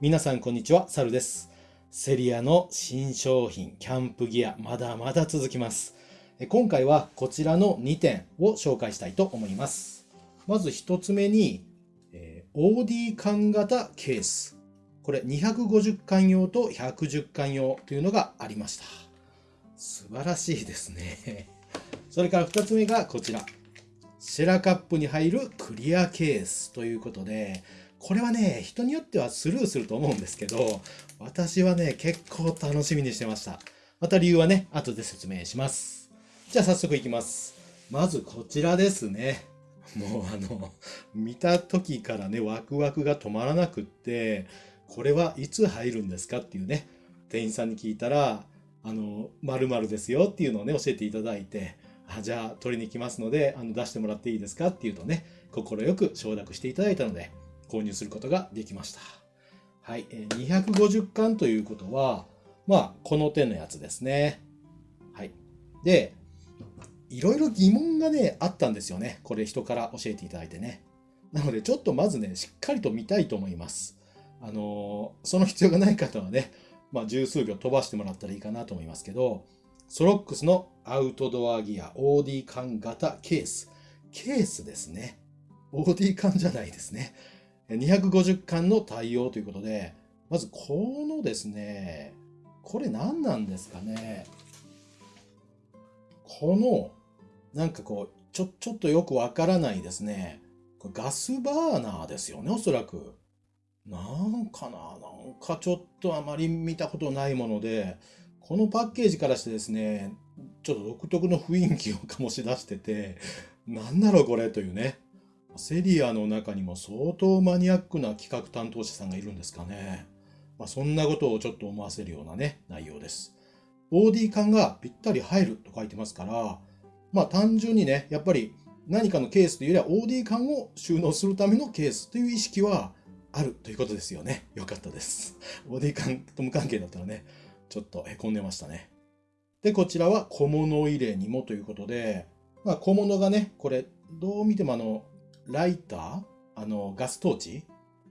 皆さんこんにちは、サルです。セリアの新商品、キャンプギア、まだまだ続きます。今回はこちらの2点を紹介したいと思います。まず1つ目に、え OD 缶型ケース。これ250缶用と110缶用というのがありました。素晴らしいですね。それから2つ目がこちら。シェラカップに入るクリアケースということで、これはね、人によってはスルーすると思うんですけど、私はね、結構楽しみにしてました。また理由はね、後で説明します。じゃあ早速いきます。まずこちらですね。もうあの、見た時からね、ワクワクが止まらなくって、これはいつ入るんですかっていうね、店員さんに聞いたら、あの、〇〇ですよっていうのをね、教えていただいて、あじゃあ取りに来ますので、あの出してもらっていいですかっていうとね、快く承諾していただいたので、購入することができました。はい、250巻ということは、まあ、この手のやつですね。はい。で、いろいろ疑問がね、あったんですよね。これ人から教えていただいてね。なので、ちょっとまずね、しっかりと見たいと思います。あのーその必要がない方はね、まあ、十数秒飛ばしてもらったらいいかなと思いますけど、ソロックスのアウトドアギア OD 缶型ケース。ケースですね。OD 缶じゃないですね。250缶の対応ということで、まずこのですね、これ何なんですかね？この、なんかこう、ちょ、ちょっとよくわからないですね。これガスバーナーですよね、おそらく。なんかな、なんかちょっとあまり見たことないもので、このパッケージからしてですね、ちょっと独特の雰囲気を醸し出してて、なんだろうこれというね。セリアの中にも相当マニアックな企画担当者さんがいるんですかね。まあ、そんなことをちょっと思わせるようなね、内容です。OD 感がぴったり入ると書いてますから、まあ単純にね、やっぱり何かのケースというよりは OD 感を収納するためのケースという意識はあるということですよね。よかったです。OD 感と無関係だったらね、ちょっとへこんでましたね。で、こちらは小物入れにもということで、まあ小物がね、これどう見てもあの、ライター？あの、ガストーチ？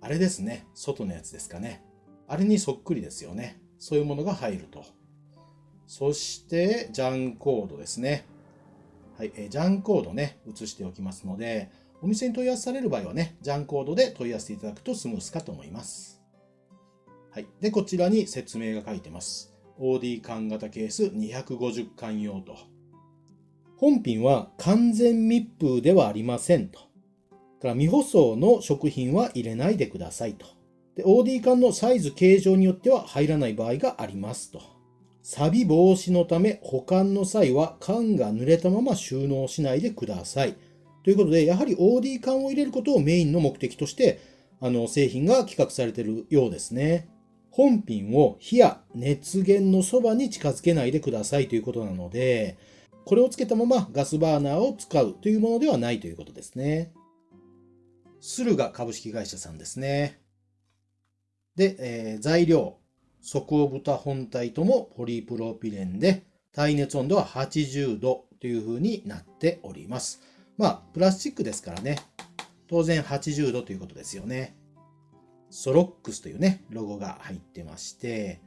あれですね。外のやつですかね。あれにそっくりですよね。そういうものが入ると。そして、ジャンコードですね。はい、えジャンコードね、写しておきますので、お店に問い合わせされる場合はね、ジャンコードで問い合わせていただくとスムースかと思います。はい。で、こちらに説明が書いてます。OD 缶型ケース250缶用と。本品は完全密封ではありませんと。から未舗装の食品は入れないでくださいと。で、OD 缶のサイズ形状によっては入らない場合がありますと。錆防止のため保管の際は缶が濡れたまま収納しないでください。ということで、やはり OD 缶を入れることをメインの目的として、あの、製品が企画されているようですね。本品を火や熱源のそばに近づけないでくださいということなので、これをつけたままガスバーナーを使うというものではないということですね。駿河株式会社さんですね。で、えー材料。底豚本体ともポリプロピレンで、耐熱温度は80度という風になっております。まあ、プラスチックですからね。当然80度ということですよね。ソロックスというね、ロゴが入ってまして、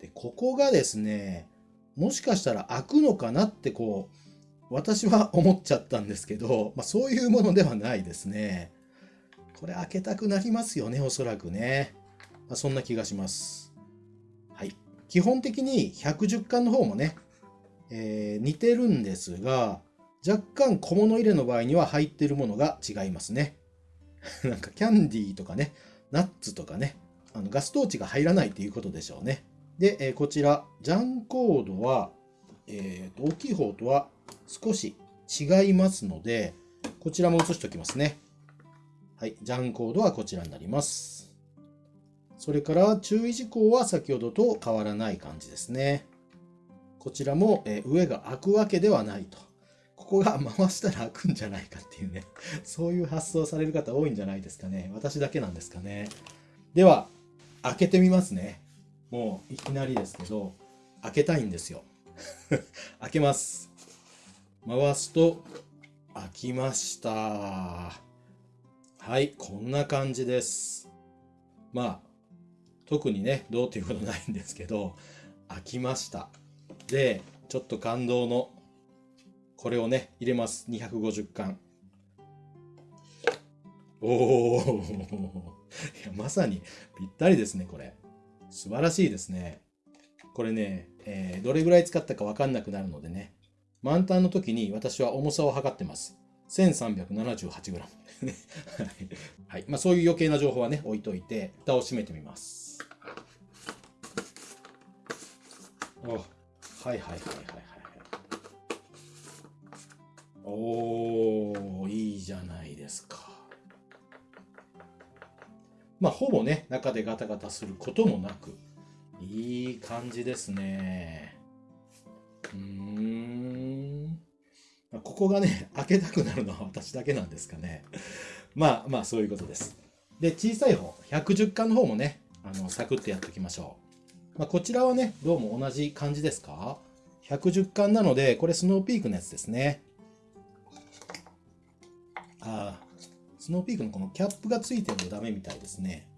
で、ここがですね、もしかしたら開くのかなってこう、私は思っちゃったんですけど、まあそういうものではないですね。これ開けたくなりますよね、おそらくね。まあ、そんな気がします。はい。基本的に110巻の方もね、えー似てるんですが、若干小物入れの場合には入ってるものが違いますね。なんかキャンディーとかね、ナッツとかね、あのガストーチが入らないということでしょうね。で、えーこちら、ジャンコードは、えーと大きい方とは少し違いますので、こちらも写しておきますね。はい、ジャンコードはこちらになります。それから注意事項は先ほどと変わらない感じですね。こちらも、え上が開くわけではないと。ここが 回したら開くんじゃないかっていうね。そういう発想される方多いんじゃないですかね。私だけなんですかね。では、開けてみますね。もういきなりですけど、開けたいんですよ。開けます。回すと、開きました。はい、こんな感じです。まあ、特にね、どうっていうことないんですけど、開きました。で、ちょっと感動の、これをね、入れます。250巻。おー いやまさにぴったりですね、これ。素晴らしいですね。これね、えーどれぐらい使ったかわかんなくなるのでね、満タンの時に私は重さを測ってます。1378g ねはいはい。まあそういう余計な情報はね、置いといて、蓋を閉めてみます。おはいはいはいはいはいはい。おー、いいじゃないですか。まあほぼね、中でガタガタすることもなく、いい感じですね。うん。ここがね、開けたくなるのは私だけなんですかね。まあまあ、そういうことです。で、小さい方、110巻の方もね、あの、サクッとやっておきましょう。まあ、こちらはね、どうも同じ感じですか ?110 巻なので、これスノーピークのやつですね。ああ、スノーピークのこのキャップがついてるとダメみたいですね。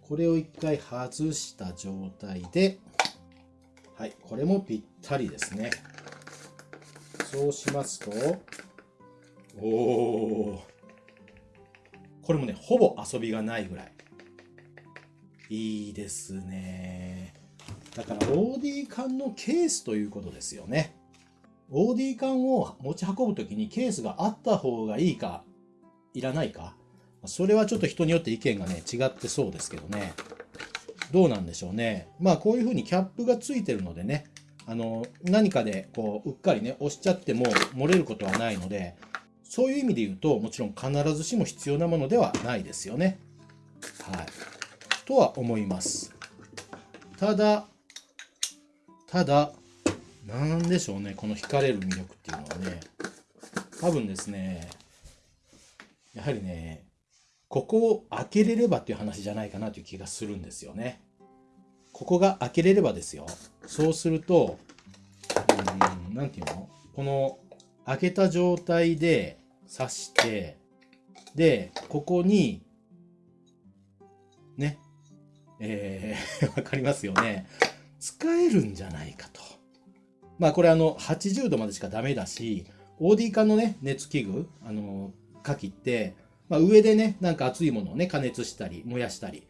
これを一回外した状態で、はい、これもぴったりですね。そうしますと、おお、これもね、ほぼ遊びがないぐらい。いいですね。だから OD 缶のケースということですよね。OD 缶を持ち運ぶときにケースがあった方がいいか、いらないか。それはちょっと人によって意見がね、違ってそうですけどね。どうなんでしょうね。まあこういうふうにキャップがついてるのでね、あの、何かでこう、うっかりね、押しちゃっても漏れることはないので、そういう意味で言うと、もちろん必ずしも必要なものではないですよね。はい。とは思います。ただ、ただ、なんでしょうね、この惹かれる魅力っていうのはね、多分ですね、やはりね、ここを開けれればっていう話じゃないかなという気がするんですよね。ここが開けれればですよ。そうすると、うーん、なんていうの？この開けた状態で刺して、で、ここに、ね、えー、わかりますよね。使えるんじゃないかと。まあこれあの80度までしかダメだし、OD 化のね、熱器具、あの、火器って、まあ上でね、なんか熱いものをね、加熱したり、燃やしたり、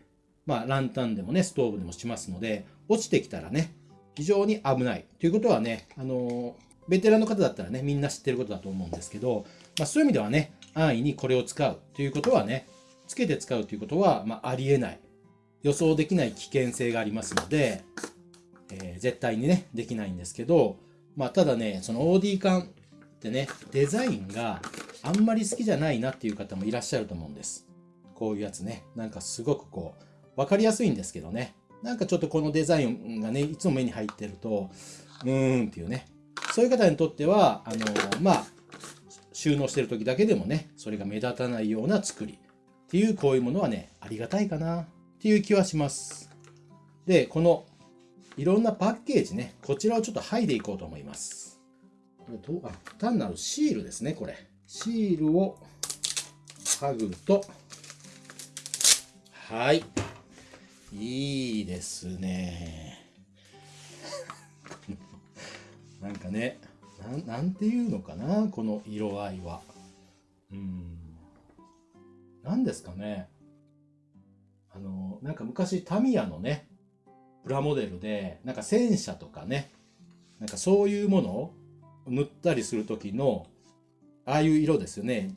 まあランタンでもね、ストーブでもしますので、落ちてきたらね、非常に危ない。ということはね、あの、ベテランの方だったらね、みんな知ってることだと思うんですけど、まあそういう意味ではね、安易にこれを使うということはね、つけて使うということは、まあありえない。予想できない危険性がありますので、えー絶対にね、できないんですけど、まあただね、その OD 缶ってね、デザインがあんまり好きじゃないなっていう方もいらっしゃると思うんです。こういうやつね、なんかすごくこう、わかりやすいんですけどね、なんかちょっとこのデザインがね、いつも目に入ってると、うーんっていうね、そういう方にとっては、あのまあ、収納してる時だけでもね、それが目立たないような作りっていうこういうものはね、ありがたいかなっていう気はします。で、このいろんなパッケージね、こちらをちょっと剥いでいこうと思います。これどう、あ、単なるシールですね、これ。シールを剥ぐと、はい。いいですね。なんかね、な、なんていうのかな、この色合いは。うん。何ですかね。あの、なんか昔タミヤのね、プラモデルで、なんか戦車とかね、なんかそういうものを塗ったりする時の、ああいう色ですよね。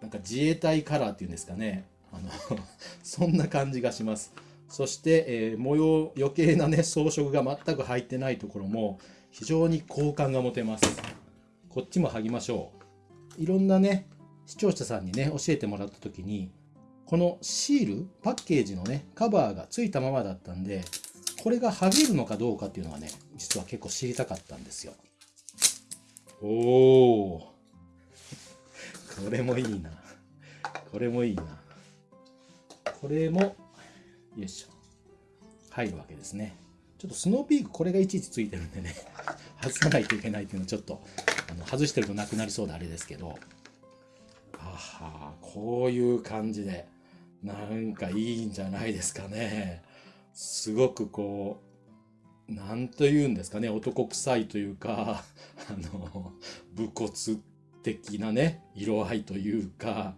なんか自衛隊カラーっていうんですかね。あの、そんな感じがします。そして、えー模様、余計なね、装飾が全く入ってないところも、非常に好感が持てます。こっちも剥ぎましょう。いろんなね、視聴者さんにね、教えてもらった時に、このシール、パッケージのね、カバーがついたままだったんで、これが剥げるのかどうかっていうのはね、実は結構知りたかったんですよ。おー。これもいいな。これもいいな。これも、よいしょ。入るわけですね。ちょっとスノーピークこれがいちいちついてるんでね、外さないといけないっていうのはちょっと、あの外してるとなくなりそうであれですけど、あはこういう感じで、なんかいいんじゃないですかね。すごくこう、なんと言うんですかね、男臭いというか、あの、武骨的なね、色合いというか、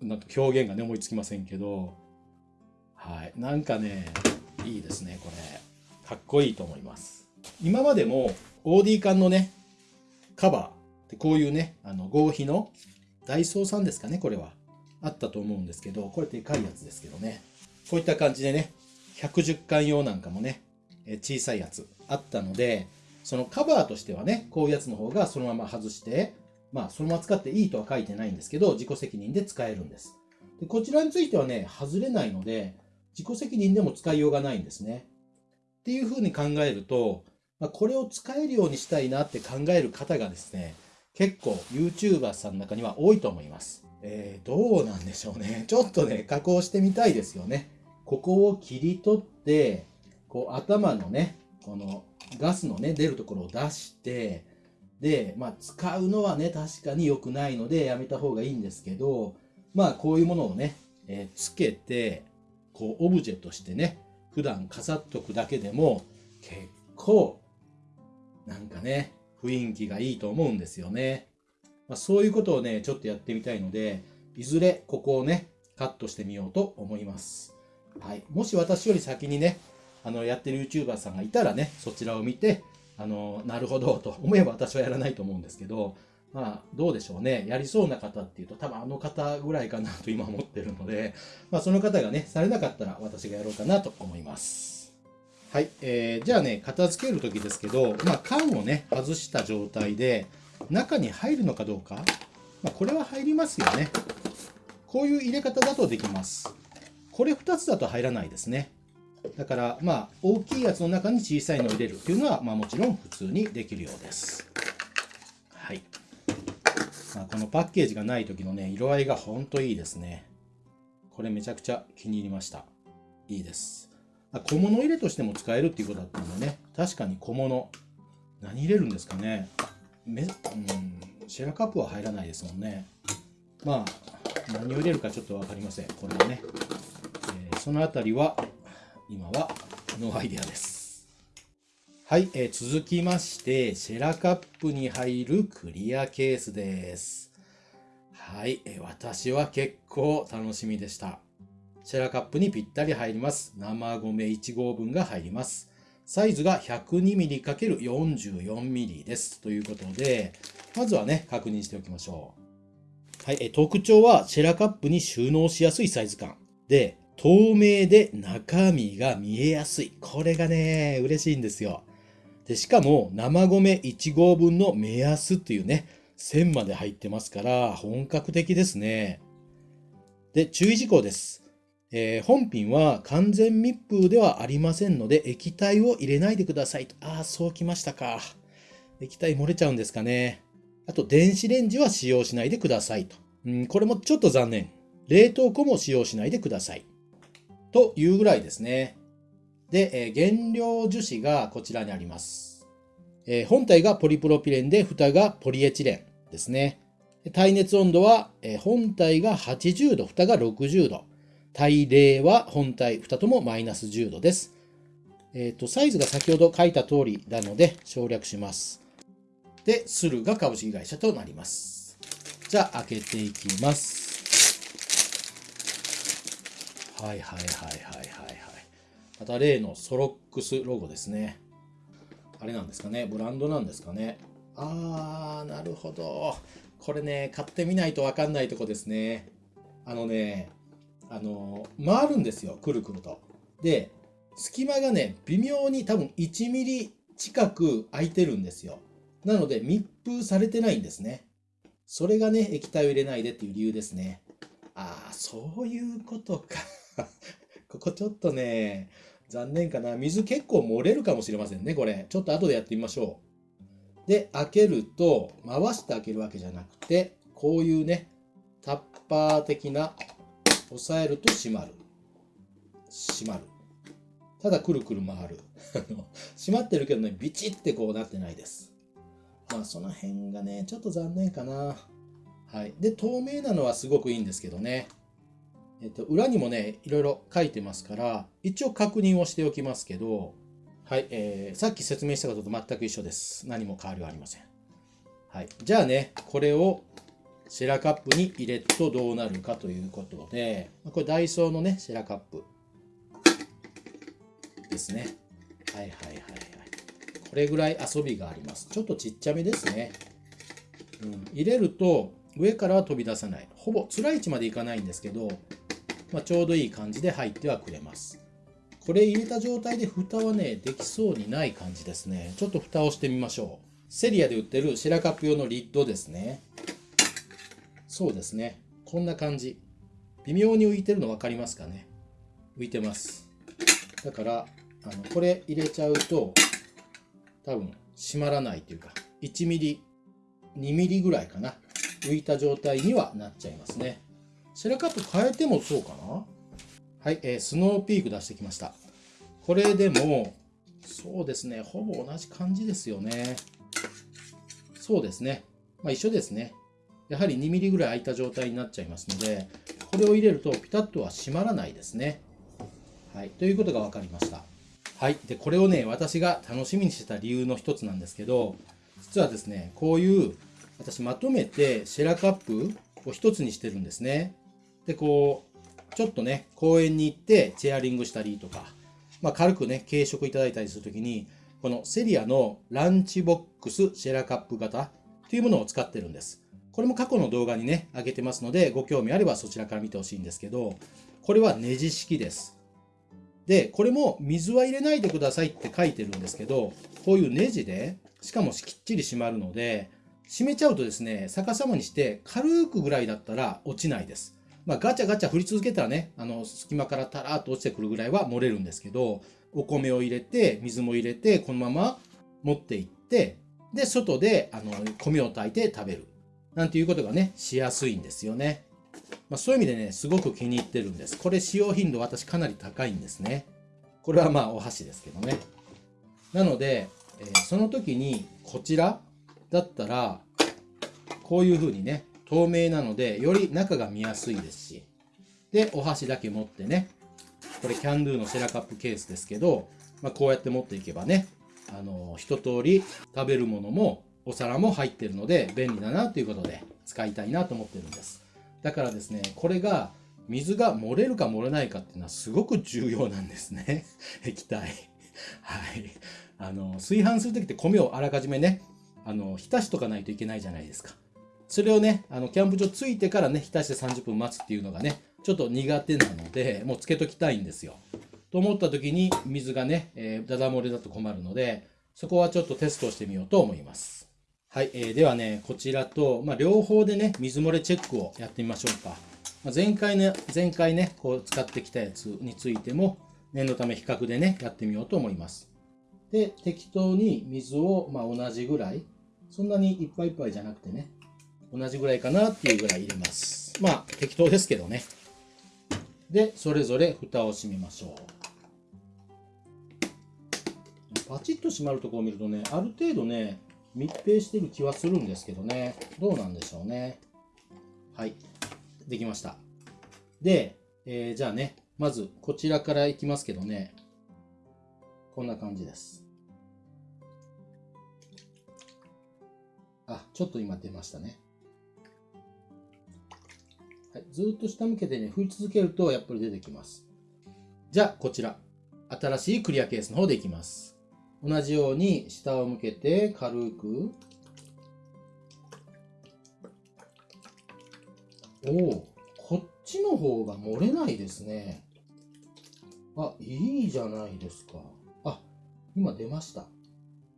なんか表現がね、思いつきませんけど、はい。なんかね、いいですね、これ。かっこいいと思います。今までも OD 缶のね、カバーでこういうね、あの合皮のダイソーさんですかね、これは。あったと思うんですけど、これでかいやつですけどね。こういった感じでね、110巻用なんかもね、小さいやつあったので、そのカバーとしてはね、こういうやつの方がそのまま外して、まあそのまま使っていいとは書いてないんですけど、自己責任で使えるんです。でこちらについてはね、外れないので、自己責任でも使いようがないんですね。っていうふうに考えると、まあ、これを使えるようにしたいなって考える方がですね、結構 YouTuber さんの中には多いと思います。えー、どうなんでしょうね。ちょっとね、加工してみたいですよね。ここを切り取って、こう頭のね、このガスのね、出るところを出して、で、まあ使うのはね、確かに良くないのでやめた方がいいんですけど、まあこういうものをね、えー、つけて、こうオブジェとしてね、普段飾っとくだけでも結構なんかね、雰囲気がいいと思うんですよね。まあ、そういうことをね、ちょっとやってみたいので、いずれここをね、カットしてみようと思います。はい。もし私より先にね、あの、やってる YouTuber さんがいたらね、そちらを見て、あの、なるほどと思えば私はやらないと思うんですけど、まあ、どうでしょうね。やりそうな方っていうと、多分あの方ぐらいかなと今思ってるので、まあ、その方がね、されなかったら私がやろうかなと思います。はい。えー、じゃあね、片付けるときですけど、まあ、缶をね、外した状態で、中に入るのかどうか、まあ、これは入りますよね。こういう入れ方だとできます。これ2つだと入らないですね。だから、まあ、大きいやつの中に小さいのを入れるっていうのは、まあ、もちろん普通にできるようです。はい。ま、このパッケージがない時のね、色合いがほんといいですね。これめちゃくちゃ気に入りました。いいです。小物入れとしても使えるっていうことだったんでね、確かに小物。何入れるんですかね。めうん、シェラカップは入らないですもんね。まあ、何を入れるかちょっと分かりません。これはね。えー、そのあたりは、今はノーアイデアです。はい、えー、続きまして、シェラカップに入るクリアケースです。はい、えー、私は結構楽しみでした。シェラカップにぴったり入ります。生米1合分が入ります。サイズが 102mm×44mm です。ということで、まずはね、確認しておきましょう。はい、え特徴はシェラカップに収納しやすいサイズ感。で、透明で中身が見えやすい。これがね、嬉しいんですよ。で、しかも生米1合分の目安っていうね、線まで入ってますから、本格的ですね。で、注意事項です。えー、本品は完全密封ではありませんので、液体を入れないでくださいと。ああ、そうきましたか。液体漏れちゃうんですかね。あと、電子レンジは使用しないでくださいと。うん、これもちょっと残念。冷凍庫も使用しないでください。というぐらいですね。で、え、原料樹脂がこちらにあります。え、本体がポリプロピレンで、蓋がポリエチレンですね。耐熱温度は、え、本体が80度、蓋が60度。対例は本体2ともマイナス10度です。え、ー、と、サイズが先ほど書いた通りなので省略します。で、スルが株式会社となります。じゃあ、開けていきます。はいはいはいはいはい。また例のソロックスロゴですね。あれなんですかねブランドなんですかねあー、なるほど。これね、買ってみないとわかんないとこですね。あのね、あの回るんですよくるくると。で隙間がね微妙に多分1ミリ近く空いてるんですよ。なので密封されてないんですね。それがね液体を入れないでっていう理由ですね。ああそういうことか。ここちょっとね残念かな。水結構漏れるかもしれませんねこれ。ちょっと後でやってみましょう。で開けると回して開けるわけじゃなくてこういうねタッパー的な押さえると閉まる。閉まる。ただくるくる回る。閉まってるけどね、ビチってこうなってないです。まあその辺がね、ちょっと残念かな。はい。で、透明なのはすごくいいんですけどね。えっと、裏にもね、いろいろ書いてますから、一応確認をしておきますけど、はい、えー、さっき説明したことと全く一緒です。何も変わりはありません。はい、じゃあね、これをシェラカップに入れるとどうなるかということで、これダイソーのね、シェラカップですね。はいはいはいはい。これぐらい遊びがあります。ちょっとちっちゃめですね。うん、入れると上からは飛び出さない。ほぼ辛い位置までいかないんですけど、まあ、ちょうどいい感じで入ってはくれます。これ入れた状態で蓋はね、できそうにない感じですね。ちょっと蓋をしてみましょう。セリアで売ってるシェラカップ用のリッドですね。そうですね。こんな感じ。微妙に浮いてるの分かりますかね浮いてます。だから、あのこれ入れちゃうと、多分閉まらないというか、1ミリ、2ミリぐらいかな。浮いた状態にはなっちゃいますね。シェラカップ変えてもそうかな？はい、えー、スノーピーク出してきました。これでも、そうですね、ほぼ同じ感じですよね。そうですね。まあ一緒ですね。やはり2ミリぐらい空いた状態になっちゃいますので、これを入れるとピタッとは閉まらないですね。はい、ということが分かりました。はい、でこれをね、私が楽しみにしてた理由の一つなんですけど、実はですね、こういう私まとめてシェラカップを一つにしてるんですね。で、こう、ちょっとね、公園に行ってチェアリングしたりとか、まあ、軽くね、軽食いただいたりするときに、このセリアのランチボックスシェラカップ型というものを使ってるんです。これも過去の動画にね、上げてますので、ご興味あればそちらから見てほしいんですけど、これはネジ式です。で、これも水は入れないでくださいって書いてるんですけど、こういうネジで、しかもきっちり締まるので、締めちゃうとですね、逆さまにして軽くぐらいだったら落ちないです。まあ、ガチャガチャ振り続けたらね、あの、隙間からタラーっと落ちてくるぐらいは漏れるんですけど、お米を入れて、水も入れて、このまま持っていって、で、外で、あの、米を炊いて食べる。なんていうことがね、しやすいんですよね。まあ、そういう意味でね、すごく気に入ってるんです。これ使用頻度私かなり高いんですね。これはまあお箸ですけどね。なので、えー、その時にこちらだったら、こういう風にね、透明なので、より中が見やすいですし、で、お箸だけ持ってね、これキャンドゥのシェラカップケースですけど、まあ、こうやって持っていけばね、あの、一通り食べるものもお皿も入ってるので便利だなということで使いたいなと思ってるんです。だからですね、これが水が漏れるか漏れないかっていうのはすごく重要なんですね。液体。はい。あの、炊飯するときって米をあらかじめね、あの、浸しとかないといけないじゃないですか。それをね、あの、キャンプ場着いてからね、浸して30分待つっていうのがね、ちょっと苦手なので、もうつけときたいんですよ。と思った時に水がね、えー、ダダ漏れだと困るので、そこはちょっとテストしてみようと思います。はい、えー、ではね、こちらと、まあ、両方でね、水漏れチェックをやってみましょうか。まあ、前回ね、前回ね、こう使ってきたやつについても、念のため比較でね、やってみようと思います。で、適当に水を、まあ、同じぐらい、そんなにいっぱいいっぱいじゃなくてね、同じぐらいかなっていうぐらい入れます。まあ、適当ですけどね。で、それぞれ蓋を閉めましょう。パチッと閉まるとこを見るとね、ある程度ね、密閉してる気はするんですけどね。どうなんでしょうね。はい。できました。で、えー、じゃあね、まずこちらからいきますけどね。こんな感じです。あ、ちょっと今出ましたね。はい、ずっと下向けてね、振り続けるとやっぱり出てきます。じゃあ、こちら。新しいクリアケースの方でいきます。同じように下を向けて軽く。おお、こっちの方が漏れないですね。あ、いいじゃないですか。あ、今出ました。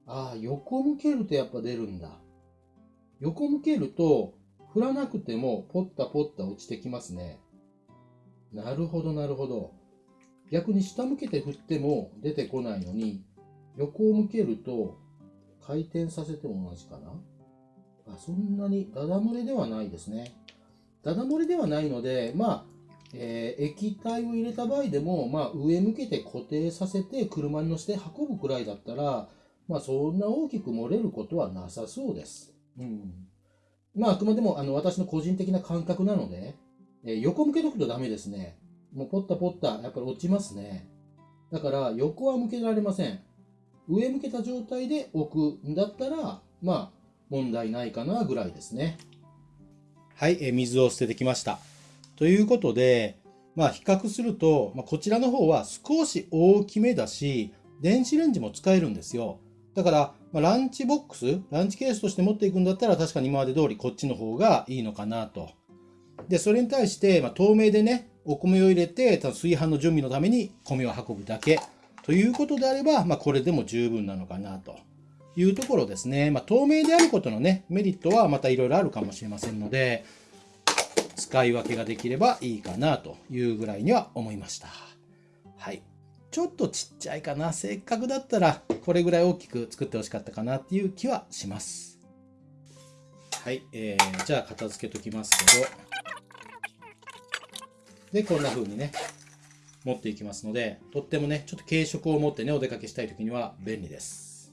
あ、横向けるとやっぱ出るんだ。横向けると、振らなくてもポッタポッタ落ちてきますね。なるほど、なるほど。逆に下向けて振っても出てこないのに、横を向けると回転させても同じかなあそんなにダダ漏れではないですね。ダダ漏れではないので、まあ、えー、液体を入れた場合でも、まあ、上向けて固定させて車に乗せて運ぶくらいだったら、まあ、そんな大きく漏れることはなさそうです。うん。まあ、あくまでも、あの、私の個人的な感覚なので、えー横向けとくとダメですね。もうポッタポッタ、やっぱり落ちますね。だから横は向けられません。上向けた状態で置くんだったら、まあ問題ないかなぐらいですね。はい、えー水を捨ててきました。ということで、まあ比較すると、まあ、こちらの方は少し大きめだし、電子レンジも使えるんですよ。だから、まあ、ランチボックス、ランチケースとして持っていくんだったら確かに今まで通りこっちの方がいいのかなと。で、それに対して、まあ、透明でね、お米を入れて、ただ炊飯の準備のために米を運ぶだけということであれば、まあ、これでも十分なのかなというところですね。まあ、透明であることのね、メリットはまたいろいろあるかもしれませんので、使い分けができればいいかなというぐらいには思いました。はい。ちょっとちっちゃいかな。せっかくだったら、これぐらい大きく作ってほしかったかなっていう気はします。はい。えー、じゃあ片付けときますけど。で、こんな風にね、持っていきますので、とってもね、ちょっと軽食を持ってね、お出かけしたい時には便利です。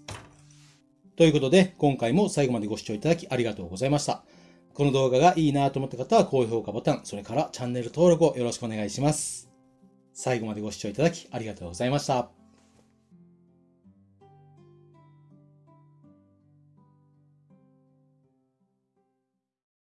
ということで、今回も最後までご視聴いただきありがとうございました。この動画がいいなと思った方は高評価ボタン、それからチャンネル登録をよろしくお願いします。最後までご視聴いただきありがとうございました。